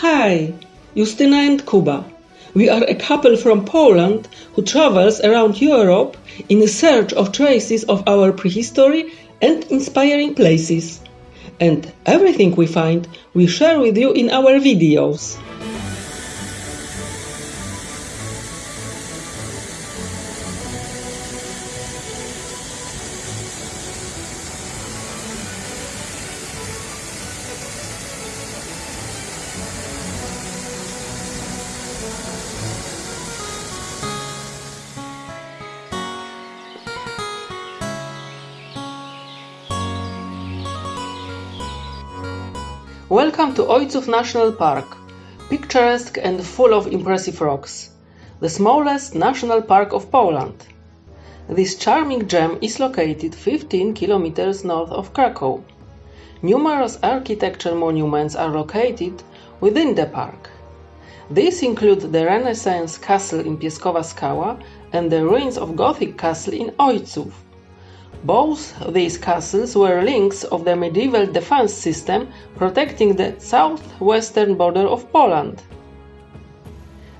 Hi, Justyna and Kuba. We are a couple from Poland who travels around Europe in search of traces of our prehistory and inspiring places. And everything we find, we share with you in our videos. Welcome to Ojców National Park, picturesque and full of impressive rocks, the smallest national park of Poland. This charming gem is located 15 kilometers north of Krakow. Numerous architecture monuments are located within the park. These include the Renaissance castle in Pieskowa Skała and the ruins of Gothic castle in Ojców. Both these castles were links of the medieval defense system protecting the southwestern border of Poland.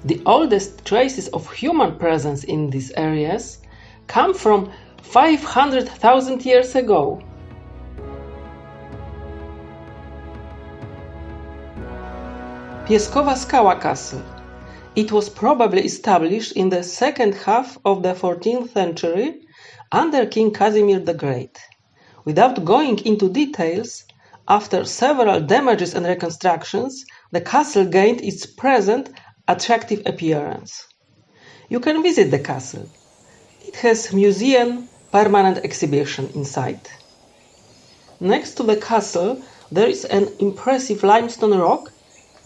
The oldest traces of human presence in these areas come from 500,000 years ago. Pieskowa Skała Castle. It was probably established in the second half of the 14th century under King Casimir the Great. Without going into details, after several damages and reconstructions, the castle gained its present attractive appearance. You can visit the castle. It has museum permanent exhibition inside. Next to the castle, there is an impressive limestone rock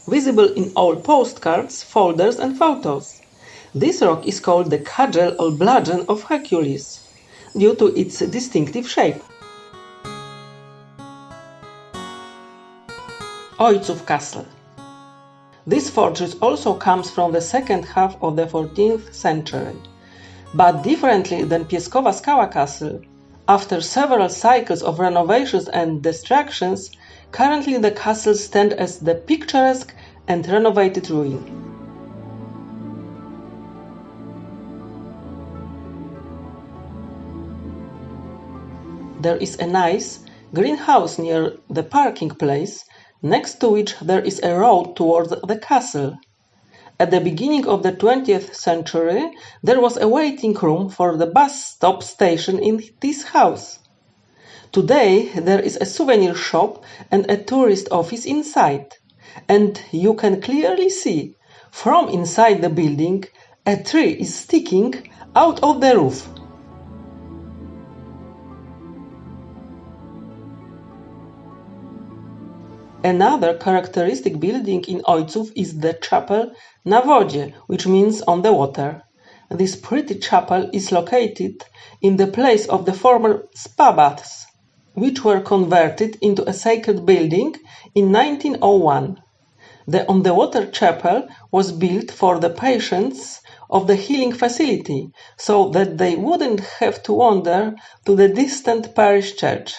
visible in all postcards, folders and photos. This rock is called the cudgel or bludgeon of Hercules due to its distinctive shape. Ojców Castle This fortress also comes from the second half of the 14th century. But differently than Pieskowa Skała Castle, after several cycles of renovations and destructions, currently the castle stands as the picturesque and renovated ruin. There is a nice greenhouse near the parking place, next to which there is a road towards the castle. At the beginning of the 20th century, there was a waiting room for the bus stop station in this house. Today, there is a souvenir shop and a tourist office inside, and you can clearly see from inside the building a tree is sticking out of the roof. Another characteristic building in Ojców is the chapel na wodzie, which means on the water. This pretty chapel is located in the place of the former spa baths, which were converted into a sacred building in 1901. The on the water chapel was built for the patients of the healing facility so that they wouldn't have to wander to the distant parish church.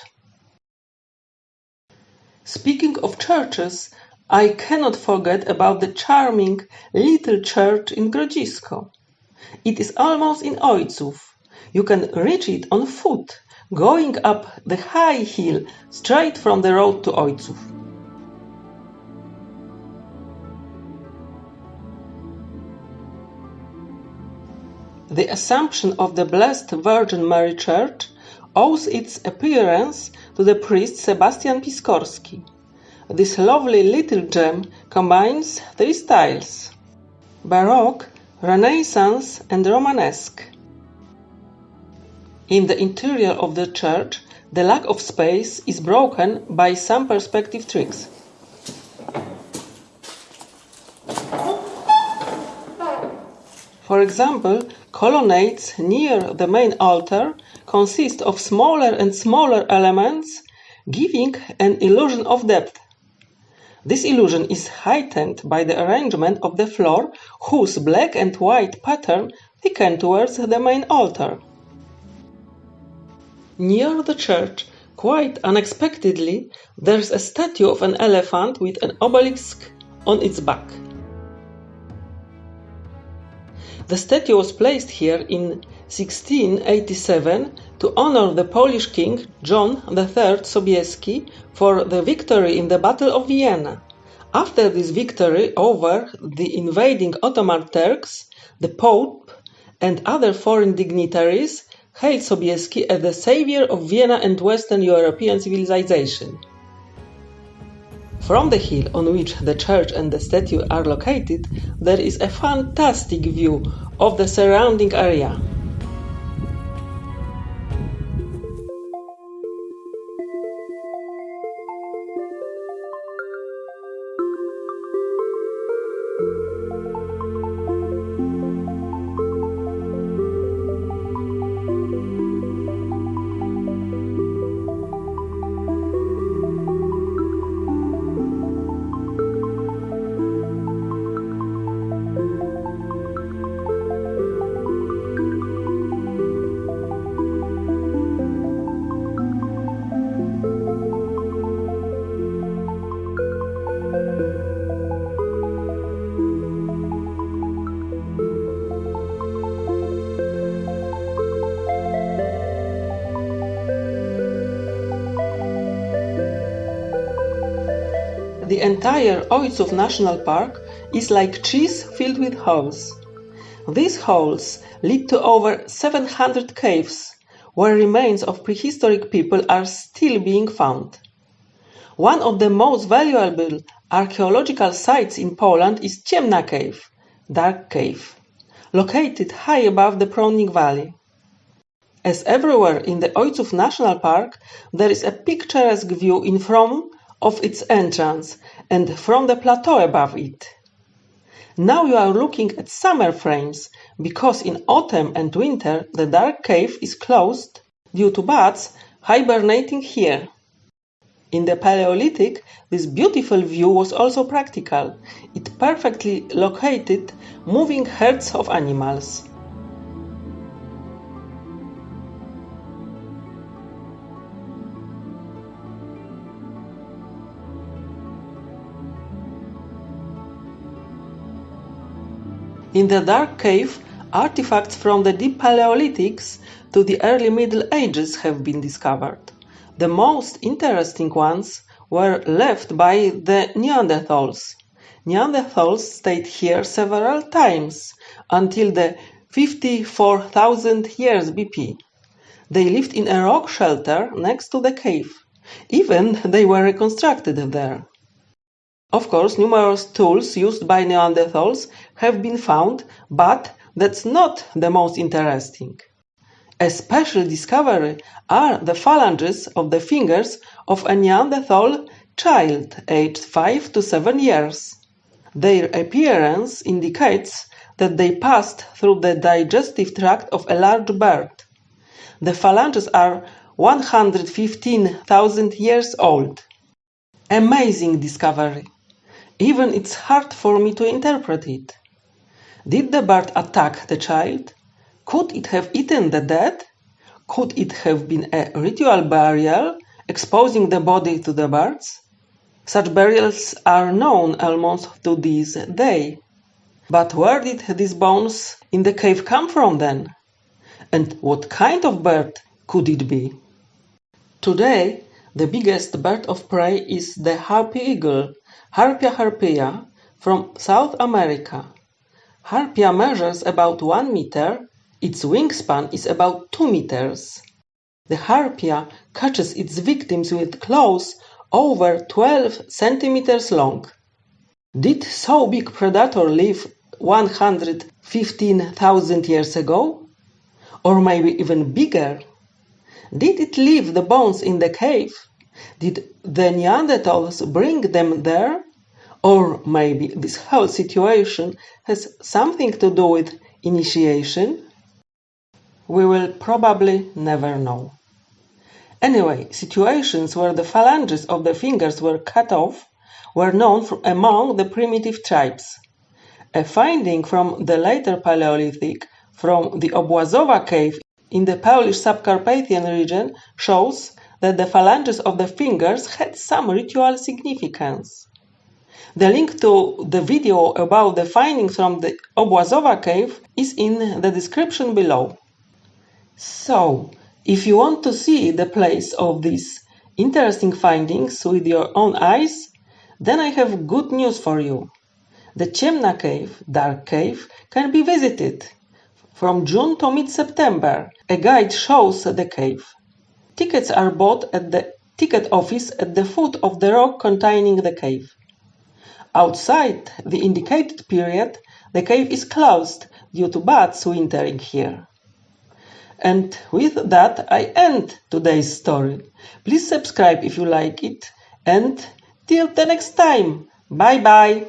Speaking of churches, I cannot forget about the charming little church in Grodzisko. It is almost in Ojców. You can reach it on foot, going up the high hill straight from the road to Ojców. The Assumption of the Blessed Virgin Mary Church owes its appearance to the priest Sebastian Piskorski. This lovely little gem combines three styles Baroque, Renaissance, and Romanesque. In the interior of the church, the lack of space is broken by some perspective tricks. For example, colonnades near the main altar consist of smaller and smaller elements, giving an illusion of depth. This illusion is heightened by the arrangement of the floor, whose black and white pattern thicken towards the main altar. Near the church, quite unexpectedly, there's a statue of an elephant with an obelisk on its back. The statue was placed here in 1687 to honor the Polish king John III Sobieski for the victory in the Battle of Vienna. After this victory over the invading Ottoman Turks, the Pope and other foreign dignitaries hailed Sobieski as the savior of Vienna and Western European civilization. From the hill on which the church and the statue are located, there is a fantastic view of the surrounding area. The entire Ojców National Park is like cheese filled with holes. These holes lead to over 700 caves, where remains of prehistoric people are still being found. One of the most valuable archaeological sites in Poland is Ciemna Cave, Dark Cave, located high above the Prądnik Valley. As everywhere in the Ojców National Park, there is a picturesque view in from of its entrance and from the plateau above it. Now you are looking at summer frames because in autumn and winter the dark cave is closed due to bats hibernating here. In the Paleolithic, this beautiful view was also practical. It perfectly located moving herds of animals. In the dark cave, artifacts from the deep Paleolithics to the early Middle Ages have been discovered. The most interesting ones were left by the Neanderthals. Neanderthals stayed here several times until the 54,000 years BP. They lived in a rock shelter next to the cave. Even they were reconstructed there. Of course, numerous tools used by Neanderthals have been found, but that's not the most interesting. A special discovery are the phalanges of the fingers of a Neanderthal child aged 5 to 7 years. Their appearance indicates that they passed through the digestive tract of a large bird. The phalanges are 115,000 years old. Amazing discovery. Even it's hard for me to interpret it. Did the bird attack the child? Could it have eaten the dead? Could it have been a ritual burial, exposing the body to the birds? Such burials are known almost to this day. But where did these bones in the cave come from then? And what kind of bird could it be? Today, the biggest bird of prey is the harpy eagle, Harpia harpia, from South America. Harpia measures about 1 meter, its wingspan is about 2 meters. The harpia catches its victims with claws over 12 centimeters long. Did so big predator live 115,000 years ago? Or maybe even bigger? Did it leave the bones in the cave? Did the Neanderthals bring them there? Or maybe this whole situation has something to do with initiation? We will probably never know. Anyway, situations where the phalanges of the fingers were cut off were known among the primitive tribes. A finding from the later Paleolithic from the Obłazowa cave in the Polish subcarpathian region shows that the phalanges of the fingers had some ritual significance. The link to the video about the findings from the Obłazowa cave is in the description below. So, if you want to see the place of these interesting findings with your own eyes, then I have good news for you. The Ciemna Cave, Dark Cave, can be visited. From June to mid-September, a guide shows the cave. Tickets are bought at the ticket office at the foot of the rock containing the cave. Outside the indicated period, the cave is closed due to bats wintering here. And with that, I end today's story. Please subscribe if you like it, and till the next time, bye bye!